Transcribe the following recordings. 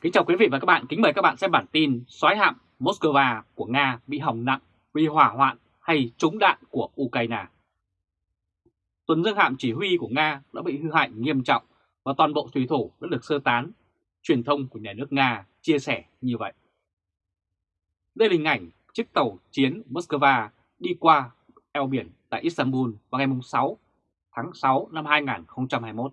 Kính chào quý vị và các bạn, kính mời các bạn xem bản tin xoáy hạm Moscow của Nga bị hỏng nặng vì hỏa hoạn hay trúng đạn của Ukraine. Tuần dương hạm chỉ huy của Nga đã bị hư hại nghiêm trọng và toàn bộ thủy thủ đã được sơ tán. Truyền thông của nhà nước Nga chia sẻ như vậy. Đây là hình ảnh chiếc tàu chiến Moscow đi qua eo biển tại Istanbul vào ngày 6 tháng 6 năm 2021.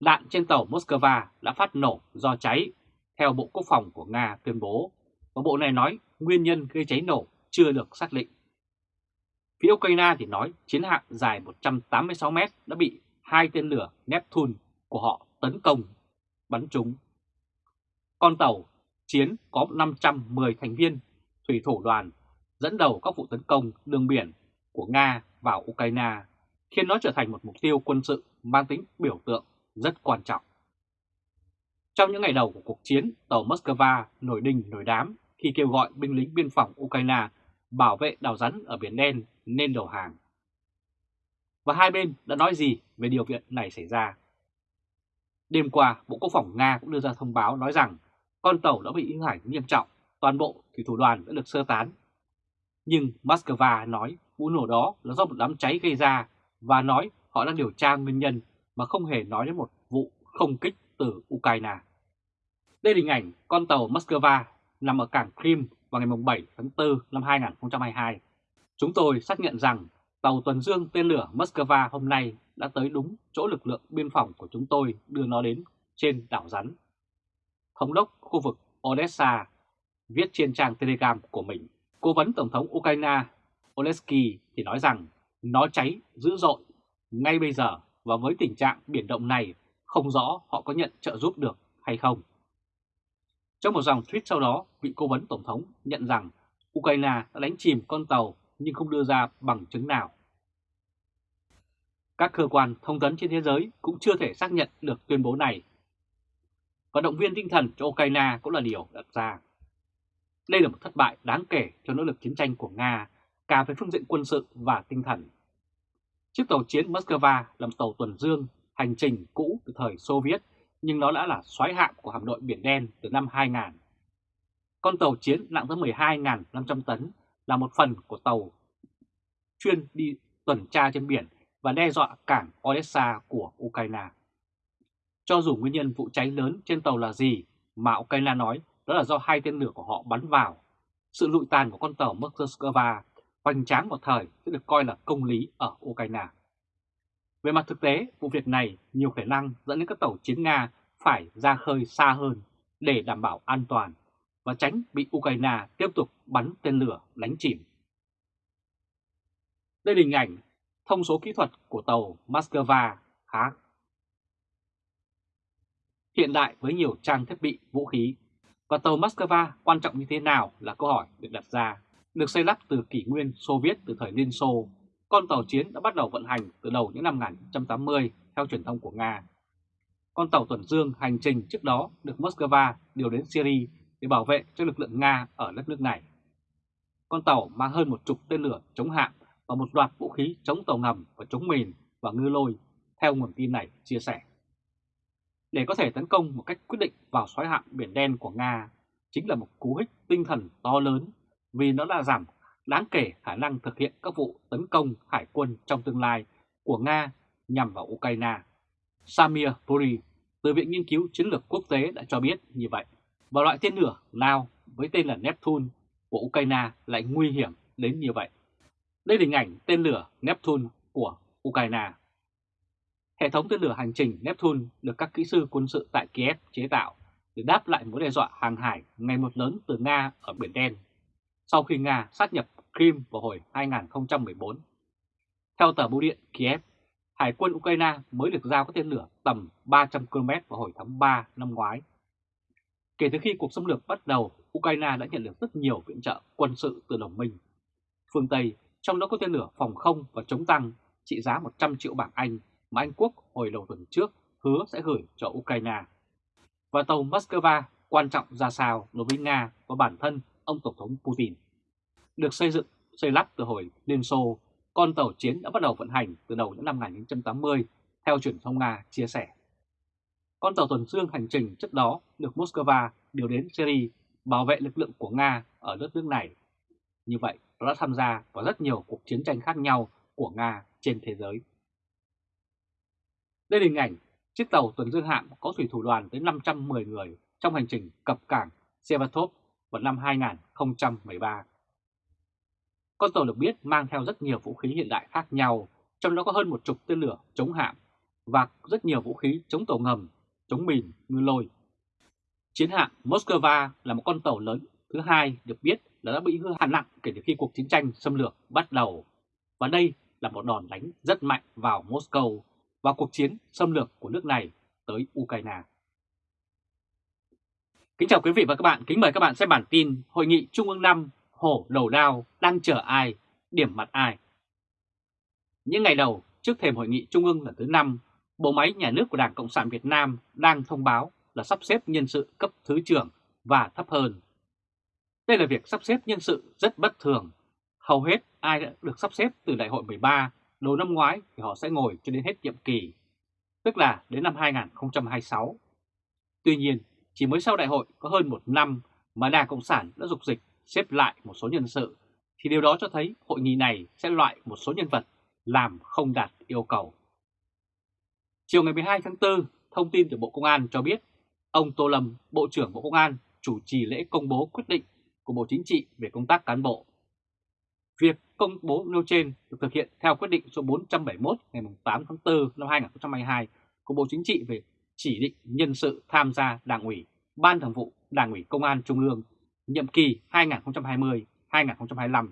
Đạn trên tàu Moscow đã phát nổ do cháy, theo Bộ Quốc phòng của Nga tuyên bố, và Bộ này nói nguyên nhân gây cháy nổ chưa được xác định. Phía Ukraine thì nói chiến hạm dài 186 mét đã bị hai tên lửa Neptune của họ tấn công, bắn trúng. Con tàu chiến có 510 thành viên, thủy thủ đoàn dẫn đầu các vụ tấn công đường biển của Nga vào Ukraine, khiến nó trở thành một mục tiêu quân sự mang tính biểu tượng rất quan trọng. Trong những ngày đầu của cuộc chiến, tàu Moscow nổi đình nổi đám khi kêu gọi binh lính biên phòng Ukraine bảo vệ đảo rắn ở Biển Đen nên đầu hàng. Và hai bên đã nói gì về điều kiện này xảy ra? Đêm qua, Bộ Quốc phòng Nga cũng đưa ra thông báo nói rằng con tàu đã bị hư hại nghiêm trọng, toàn bộ thủy thủ đoàn đã được sơ tán. Nhưng Moscow nói vụ nổ đó là do một đám cháy gây ra và nói họ đang điều tra nguyên nhân mà không hề nói đến một vụ không kích từ Ukraine. Đây là hình ảnh con tàu Moscow nằm ở cảng Crimea vào ngày 7 tháng 4 năm 2022. Chúng tôi xác nhận rằng tàu tuần dương tên lửa Moscow hôm nay đã tới đúng chỗ lực lượng biên phòng của chúng tôi đưa nó đến trên đảo rắn. Thống đốc khu vực Odessa viết trên trang Telegram của mình, cố vấn Tổng thống Ukraine Oleski thì nói rằng nó cháy dữ dội ngay bây giờ và với tình trạng biển động này không rõ họ có nhận trợ giúp được hay không. Trong một dòng tweet sau đó, vị cố vấn Tổng thống nhận rằng Ukraine đã đánh chìm con tàu nhưng không đưa ra bằng chứng nào. Các cơ quan thông tấn trên thế giới cũng chưa thể xác nhận được tuyên bố này. Và động viên tinh thần cho Ukraine cũng là điều đặt ra. Đây là một thất bại đáng kể cho nỗ lực chiến tranh của Nga, cả về phương diện quân sự và tinh thần. Chiếc tàu chiến Moscow là một tàu tuần dương hành trình cũ từ thời Xô Viết, nhưng nó đã là xoáy hạm của hạm đội Biển Đen từ năm 2000. Con tàu chiến nặng tới 12.500 tấn là một phần của tàu chuyên đi tuần tra trên biển và đe dọa cảng Odessa của Ukraine. Cho dù nguyên nhân vụ cháy lớn trên tàu là gì mà Ukraine nói đó là do hai tên lửa của họ bắn vào. Sự lụi tàn của con tàu Moscow hoành tráng một thời sẽ được coi là công lý ở Ukraine. Về mặt thực tế, vụ việc này nhiều khả năng dẫn đến các tàu chiến Nga phải ra khơi xa hơn để đảm bảo an toàn và tránh bị Ukraine tiếp tục bắn tên lửa đánh chìm. Đây là hình ảnh thông số kỹ thuật của tàu Moscow khá hiện đại với nhiều trang thiết bị vũ khí. Và tàu Moscow quan trọng như thế nào là câu hỏi được đặt ra được xây lắp từ kỷ nguyên Xô Viết từ thời Liên Xô, con tàu chiến đã bắt đầu vận hành từ đầu những năm 1980 theo truyền thông của Nga. Con tàu tuần dương hành trình trước đó được Moscow điều đến Syria để bảo vệ cho lực lượng Nga ở đất nước này. Con tàu mang hơn một chục tên lửa chống hạm và một loạt vũ khí chống tàu ngầm và chống mìn và ngư lôi, theo nguồn tin này chia sẻ. Để có thể tấn công một cách quyết định vào xoáy hạm Biển Đen của Nga chính là một cú hích tinh thần to lớn vì nó đã giảm đáng kể khả năng thực hiện các vụ tấn công hải quân trong tương lai của Nga nhằm vào Ukraine. Samir Puri từ Viện Nghiên cứu Chiến lược Quốc tế đã cho biết như vậy. Và loại tên lửa nào với tên là Neptune của Ukraine lại nguy hiểm đến như vậy. Đây là hình ảnh tên lửa Neptune của Ukraine. Hệ thống tên lửa hành trình Neptune được các kỹ sư quân sự tại Kiev chế tạo để đáp lại mối đe dọa hàng hải ngày một lớn từ Nga ở Biển Đen sau khi Nga sát nhập Crimea vào hồi 2014. Theo tờ bưu điện Kiev, Hải quân Ukraine mới được giao các tên lửa tầm 300 km vào hồi tháng 3 năm ngoái. Kể từ khi cuộc xâm lược bắt đầu, Ukraine đã nhận được rất nhiều viện trợ quân sự từ đồng minh. Phương Tây, trong đó có tên lửa phòng không và chống tăng trị giá 100 triệu bảng Anh mà Anh Quốc hồi đầu tuần trước hứa sẽ gửi cho Ukraine. Và tàu Moscow quan trọng ra sao đối với Nga và bản thân ông Tổng thống Putin. Được xây dựng, xây lắp từ hồi Liên Xô, con tàu chiến đã bắt đầu vận hành từ đầu những năm 1980, theo truyền thông Nga chia sẻ. con tàu tuần dương hành trình trước đó được Moscow điều đến Syria bảo vệ lực lượng của Nga ở đất nước này. Như vậy, nó đã tham gia vào rất nhiều cuộc chiến tranh khác nhau của Nga trên thế giới. Đây là hình ảnh chiếc tàu tuần dương hạm có thủy thủ đoàn tới 510 người trong hành trình cập cảng Sevastopol vào năm 2013. Con tàu được biết mang theo rất nhiều vũ khí hiện đại khác nhau, trong đó có hơn một chục tên lửa chống hạm và rất nhiều vũ khí chống tàu ngầm, chống mìn, ngư lôi. Chiến hạm Moscow là một con tàu lớn thứ hai được biết là đã bị hư hại nặng kể từ khi cuộc chiến tranh xâm lược bắt đầu. Và đây là một đòn đánh rất mạnh vào Moscow và cuộc chiến xâm lược của nước này tới Ukraine. Kính chào quý vị và các bạn, kính mời các bạn xem bản tin Hội nghị Trung ương 5 Hổ Đầu Đao đang chờ ai, điểm mặt ai. Những ngày đầu trước thềm Hội nghị Trung ương lần thứ 5, bộ máy nhà nước của Đảng Cộng sản Việt Nam đang thông báo là sắp xếp nhân sự cấp thứ trưởng và thấp hơn. Đây là việc sắp xếp nhân sự rất bất thường. Hầu hết ai đã được sắp xếp từ đại hội 13 đầu năm ngoái thì họ sẽ ngồi cho đến hết nhiệm kỳ, tức là đến năm 2026. Tuy nhiên, chỉ mới sau đại hội có hơn một năm mà Đảng Cộng sản đã dục dịch xếp lại một số nhân sự, thì điều đó cho thấy hội nghị này sẽ loại một số nhân vật làm không đạt yêu cầu. Chiều ngày 12 tháng 4, thông tin từ Bộ Công an cho biết ông Tô Lâm, Bộ trưởng Bộ Công an, chủ trì lễ công bố quyết định của Bộ Chính trị về công tác cán bộ. Việc công bố nêu trên được thực hiện theo quyết định số 471 ngày 8 tháng 4 năm 2022 của Bộ Chính trị về chỉ định nhân sự tham gia Đảng ủy, Ban Thường vụ Đảng ủy Công an Trung ương nhiệm kỳ 2020-2025.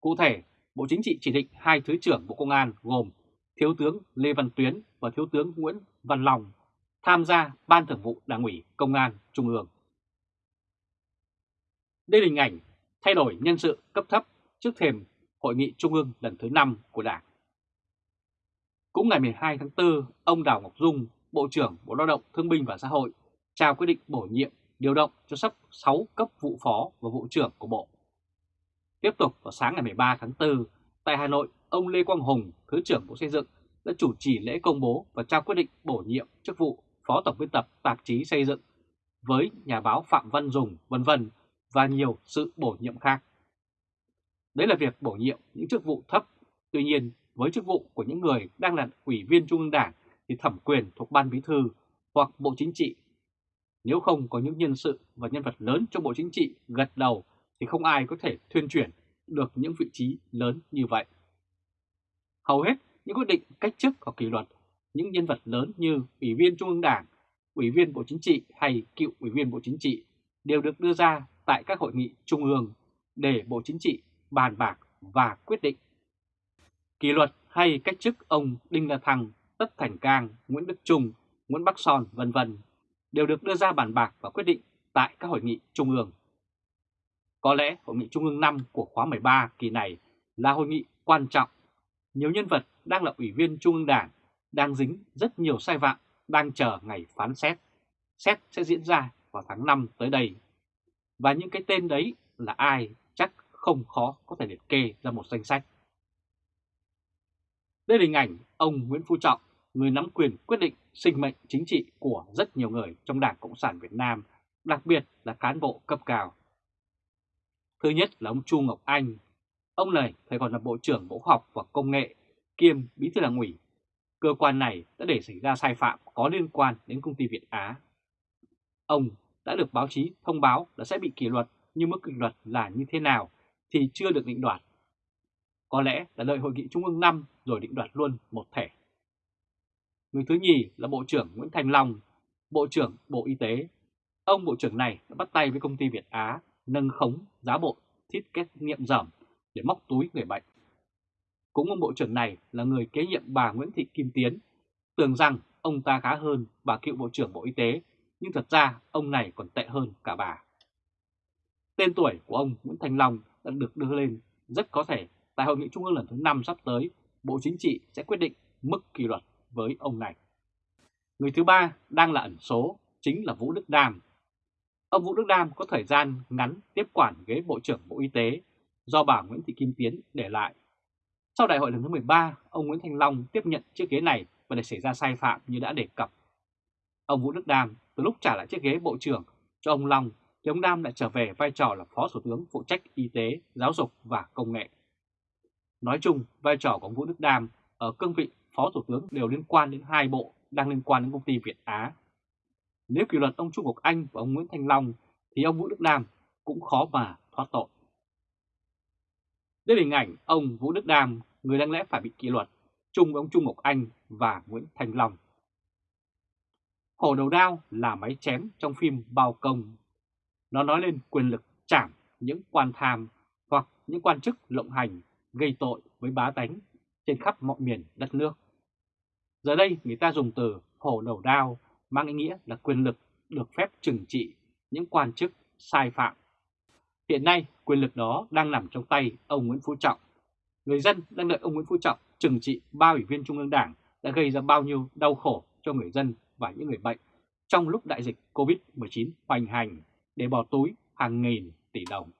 Cụ thể, Bộ Chính trị chỉ định hai Thứ trưởng Bộ Công an gồm Thiếu tướng Lê Văn Tuyến và Thiếu tướng Nguyễn Văn Long tham gia Ban Thường vụ Đảng ủy Công an Trung ương. Đây là hình ảnh thay đổi nhân sự cấp thấp trước thềm Hội nghị Trung ương lần thứ 5 của Đảng. Cũng ngày 12 tháng 4, ông Đào Ngọc Dung, Bộ trưởng Bộ Lao động Thương binh và Xã hội, trao quyết định bổ nhiệm điều động cho sắp 6 cấp vụ phó và vụ trưởng của Bộ. Tiếp tục vào sáng ngày 13 tháng 4, tại Hà Nội, ông Lê Quang Hùng, Thứ trưởng Bộ Xây dựng, đã chủ trì lễ công bố và trao quyết định bổ nhiệm chức vụ Phó Tổng biên tập tạp chí Xây dựng với nhà báo Phạm Văn Dùng, vân vân và nhiều sự bổ nhiệm khác. Đấy là việc bổ nhiệm những chức vụ thấp, tuy nhiên với chức vụ của những người đang là ủy viên Trung ương Đảng thì thẩm quyền thuộc Ban Bí Thư hoặc Bộ Chính trị. Nếu không có những nhân sự và nhân vật lớn trong Bộ Chính trị gật đầu thì không ai có thể thuyên chuyển được những vị trí lớn như vậy. Hầu hết những quyết định cách chức hoặc kỷ luật những nhân vật lớn như Ủy viên Trung ương Đảng, Ủy viên Bộ Chính trị hay cựu Ủy viên Bộ Chính trị đều được đưa ra tại các hội nghị Trung ương để Bộ Chính trị bàn bạc và quyết định. Kỷ luật hay cách chức ông Đinh La Thăng, Tất Thành Cang, Nguyễn Đức Trung, Nguyễn Bắc Son vân vân đều được đưa ra bàn bạc và quyết định tại các hội nghị Trung ương. Có lẽ Hội nghị Trung ương 5 của khóa 13 kỳ này là hội nghị quan trọng. Nhiều nhân vật đang là Ủy viên Trung ương Đảng, đang dính rất nhiều sai phạm, đang chờ ngày phán xét. Xét sẽ diễn ra vào tháng 5 tới đây. Và những cái tên đấy là ai chắc không khó có thể liệt kê ra một danh sách. Đây là hình ảnh ông Nguyễn Phú Trọng, người nắm quyền quyết định sinh mệnh chính trị của rất nhiều người trong Đảng Cộng sản Việt Nam, đặc biệt là cán bộ cấp cao. Thứ nhất là ông Chu Ngọc Anh. Ông này thời còn là Bộ trưởng Bộ Khoa học và Công nghệ, kiêm Bí thư Đảng ủy. Cơ quan này đã để xảy ra sai phạm có liên quan đến công ty Việt Á. Ông đã được báo chí thông báo là sẽ bị kỷ luật, nhưng mức kỷ luật là như thế nào thì chưa được định đoạt. Có lẽ là đợi hội nghị Trung ương 5 rồi định đoạt luôn một thể. Người thứ nhì là Bộ trưởng Nguyễn Thành Long, Bộ trưởng Bộ Y tế. Ông Bộ trưởng này đã bắt tay với công ty Việt Á nâng khống giá bộ thiết kết nghiệm giảm để móc túi người bệnh. Cũng ông Bộ trưởng này là người kế nhiệm bà Nguyễn Thị Kim Tiến, tưởng rằng ông ta khá hơn bà cựu Bộ trưởng Bộ Y tế, nhưng thật ra ông này còn tệ hơn cả bà. Tên tuổi của ông Nguyễn Thành Long đã được đưa lên rất có thể tại Hội nghị Trung ương lần thứ 5 sắp tới, Bộ Chính trị sẽ quyết định mức kỷ luật với ông này. Người thứ ba đang là ẩn số, chính là Vũ Đức Đam. Ông Vũ Đức Đam có thời gian ngắn tiếp quản ghế Bộ trưởng Bộ Y tế do bà Nguyễn Thị Kim Tiến để lại. Sau đại hội lần thứ 13, ông Nguyễn Thành Long tiếp nhận chiếc ghế này và để xảy ra sai phạm như đã đề cập. Ông Vũ Đức Đam từ lúc trả lại chiếc ghế Bộ trưởng cho ông Long thì ông Đam lại trở về vai trò là Phó Thủ tướng phụ trách y tế, giáo dục và công nghệ. Nói chung, vai trò của ông Vũ Đức Đam ở cương vị Phó Thủ tướng đều liên quan đến hai bộ đang liên quan đến công ty Việt Á. Nếu kỷ luật ông Trung Ngọc Anh và ông Nguyễn Thanh Long thì ông Vũ Đức Đam cũng khó mà thoát tội. Đây là hình ảnh ông Vũ Đức Đam, người đáng lẽ phải bị kỷ luật, chung với ông Trung Ngọc Anh và Nguyễn Thanh Long. Hổ đầu đao là máy chém trong phim Bao Công. Nó nói lên quyền lực chảm những quan tham hoặc những quan chức lộng hành gây tội với bá tánh trên khắp mọi miền đất nước. Giờ đây người ta dùng từ hổ đầu đao mang ý nghĩa là quyền lực được phép trừng trị những quan chức sai phạm. Hiện nay, quyền lực đó đang nằm trong tay ông Nguyễn Phú Trọng. Người dân đang đợi ông Nguyễn Phú Trọng trừng trị ba ủy viên Trung ương Đảng đã gây ra bao nhiêu đau khổ cho người dân và những người bệnh trong lúc đại dịch COVID-19 hoành hành để bỏ túi hàng nghìn tỷ đồng.